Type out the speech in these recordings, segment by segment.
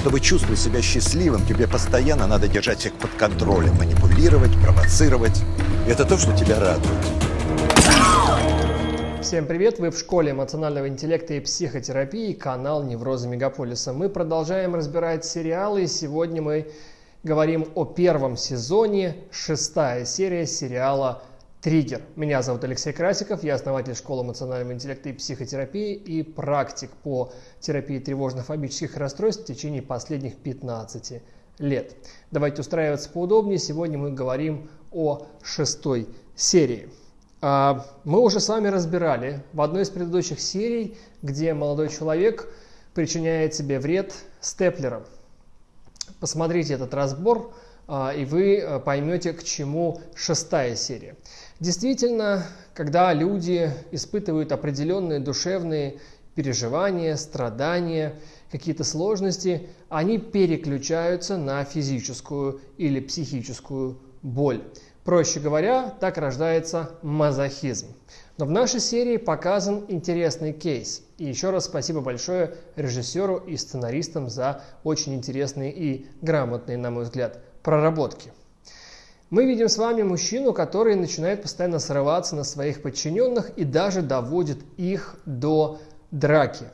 Чтобы чувствовать себя счастливым, тебе постоянно надо держать всех под контролем, манипулировать, провоцировать. Это то, что тебя радует. Всем привет! Вы в школе эмоционального интеллекта и психотерапии, канал Неврозы Мегаполиса. Мы продолжаем разбирать сериалы, и сегодня мы говорим о первом сезоне, шестая серия сериала Триггер. Меня зовут Алексей Красиков, я основатель школы эмоционального интеллекта и психотерапии и практик по терапии тревожно-фобических расстройств в течение последних 15 лет. Давайте устраиваться поудобнее. Сегодня мы говорим о шестой серии. А, мы уже с вами разбирали в одной из предыдущих серий, где молодой человек причиняет себе вред степлером. Посмотрите этот разбор, а, и вы э, поймете, к чему шестая серия. Действительно, когда люди испытывают определенные душевные переживания, страдания, какие-то сложности, они переключаются на физическую или психическую боль. Проще говоря, так рождается мазохизм. Но в нашей серии показан интересный кейс. И еще раз спасибо большое режиссеру и сценаристам за очень интересные и грамотные, на мой взгляд, проработки. Мы видим с вами мужчину, который начинает постоянно срываться на своих подчиненных и даже доводит их до драки.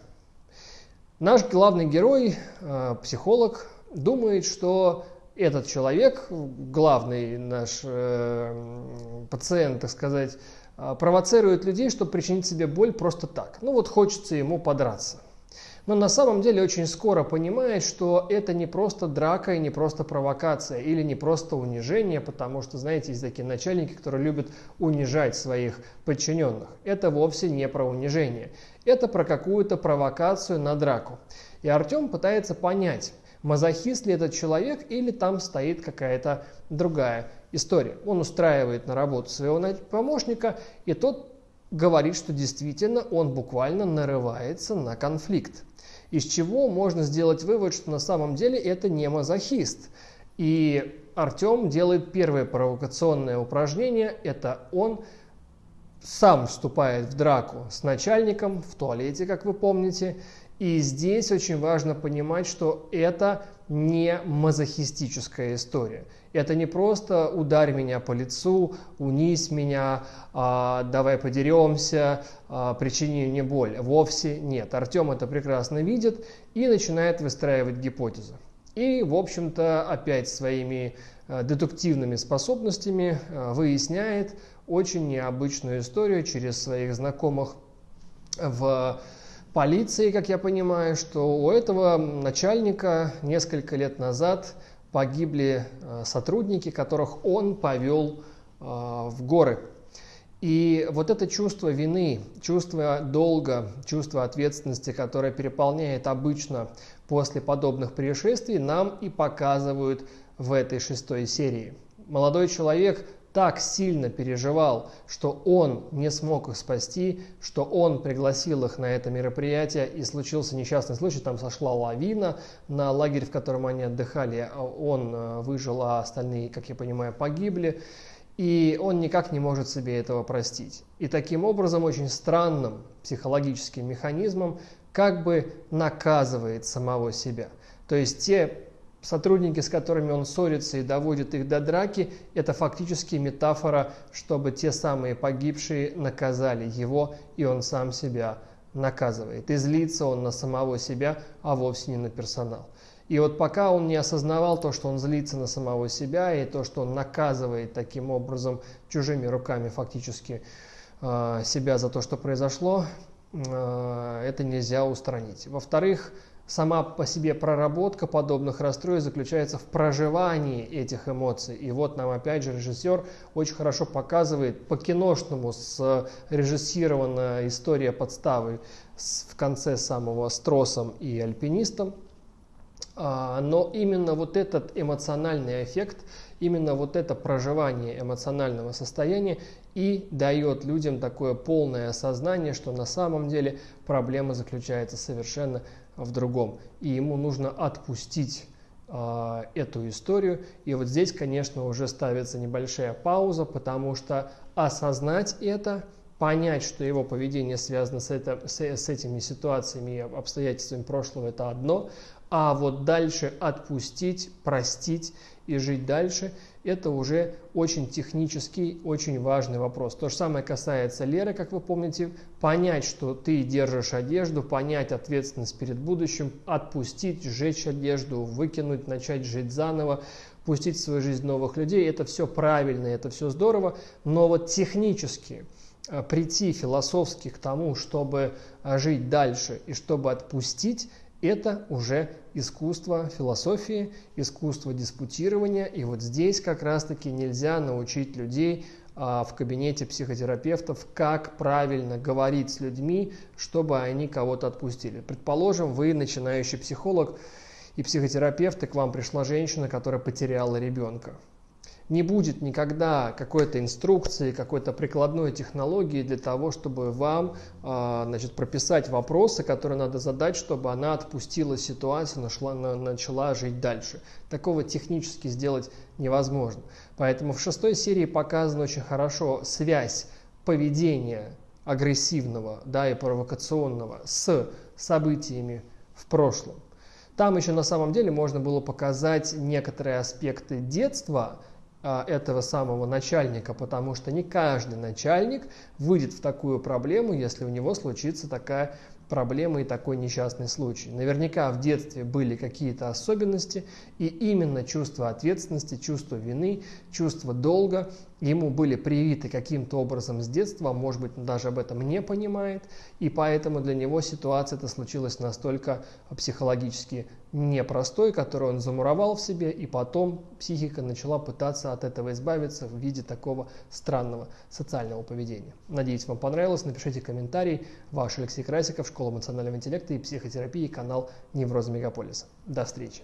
Наш главный герой, э, психолог, думает, что этот человек, главный наш э, пациент, так сказать, э, провоцирует людей, чтобы причинить себе боль просто так. Ну вот хочется ему подраться но на самом деле очень скоро понимает, что это не просто драка и не просто провокация или не просто унижение, потому что, знаете, есть такие начальники, которые любят унижать своих подчиненных. Это вовсе не про унижение, это про какую-то провокацию на драку. И Артем пытается понять, мазохист ли этот человек или там стоит какая-то другая история. Он устраивает на работу своего помощника, и тот говорит, что действительно он буквально нарывается на конфликт. Из чего можно сделать вывод, что на самом деле это не мазохист. И Артем делает первое провокационное упражнение. Это он сам вступает в драку с начальником в туалете, как вы помните. И здесь очень важно понимать, что это не мазохистическая история. Это не просто ударь меня по лицу, унись меня, а, давай подеремся, а, причини мне боль. Вовсе нет. Артем это прекрасно видит и начинает выстраивать гипотезы. И, в общем-то, опять своими а, дедуктивными способностями выясняет очень необычную историю через своих знакомых в полиции, как я понимаю, что у этого начальника несколько лет назад погибли э, сотрудники, которых он повел э, в горы. И вот это чувство вины, чувство долга, чувство ответственности, которое переполняет обычно после подобных происшествий, нам и показывают в этой шестой серии. Молодой человек так сильно переживал, что он не смог их спасти, что он пригласил их на это мероприятие, и случился несчастный случай, там сошла лавина на лагерь, в котором они отдыхали, а он э, выжил, а остальные, как я понимаю, погибли. И он никак не может себе этого простить. И таким образом, очень странным психологическим механизмом, как бы наказывает самого себя. То есть те сотрудники, с которыми он ссорится и доводит их до драки, это фактически метафора, чтобы те самые погибшие наказали его, и он сам себя наказывает. И злится он на самого себя, а вовсе не на персонал. И вот пока он не осознавал то, что он злится на самого себя, и то, что он наказывает таким образом чужими руками фактически э, себя за то, что произошло, э, это нельзя устранить. Во-вторых, Сама по себе проработка подобных расстройств заключается в проживании этих эмоций. И вот нам опять же режиссер очень хорошо показывает по-киношному режиссированная история подставы в конце самого с тросом и альпинистом. А, но именно вот этот эмоциональный эффект, именно вот это проживание эмоционального состояния и дает людям такое полное осознание, что на самом деле проблема заключается совершенно в другом. И ему нужно отпустить э, эту историю. И вот здесь, конечно, уже ставится небольшая пауза, потому что осознать это, понять, что его поведение связано с, это, с, с этими ситуациями и обстоятельствами прошлого, это одно, А вот дальше отпустить, простить и жить дальше – это уже очень технический, очень важный вопрос. То же самое касается Леры, как вы помните. Понять, что ты держишь одежду, понять ответственность перед будущим, отпустить, сжечь одежду, выкинуть, начать жить заново, пустить в свою жизнь новых людей – это все правильно, это все здорово. Но вот технически э, прийти философски к тому, чтобы э, жить дальше и чтобы отпустить – это уже искусство философии, искусство диспутирования. И вот здесь как раз-таки нельзя научить людей а, в кабинете психотерапевтов, как правильно говорить с людьми, чтобы они кого-то отпустили. Предположим, вы начинающий психолог и психотерапевт, и к вам пришла женщина, которая потеряла ребенка не будет никогда какой-то инструкции, какой-то прикладной технологии для того, чтобы вам а, значит, прописать вопросы, которые надо задать, чтобы она отпустила ситуацию, нашла, начала жить дальше. Такого технически сделать невозможно. Поэтому в шестой серии показана очень хорошо связь поведения агрессивного да, и провокационного с событиями в прошлом. Там еще на самом деле можно было показать некоторые аспекты детства, этого самого начальника, потому что не каждый начальник выйдет в такую проблему, если у него случится такая проблема и такой несчастный случай. Наверняка в детстве были какие-то особенности, и именно чувство ответственности, чувство вины, чувство долга ему были привиты каким-то образом с детства, может быть, он даже об этом не понимает, и поэтому для него ситуация эта случилась настолько психологически непростой, который он замуровал в себе, и потом психика начала пытаться от этого избавиться в виде такого странного социального поведения. Надеюсь, вам понравилось. Напишите комментарий. Ваш Алексей Красиков, Школа эмоционального интеллекта и психотерапии, канал Невроз Мегаполиса. До встречи.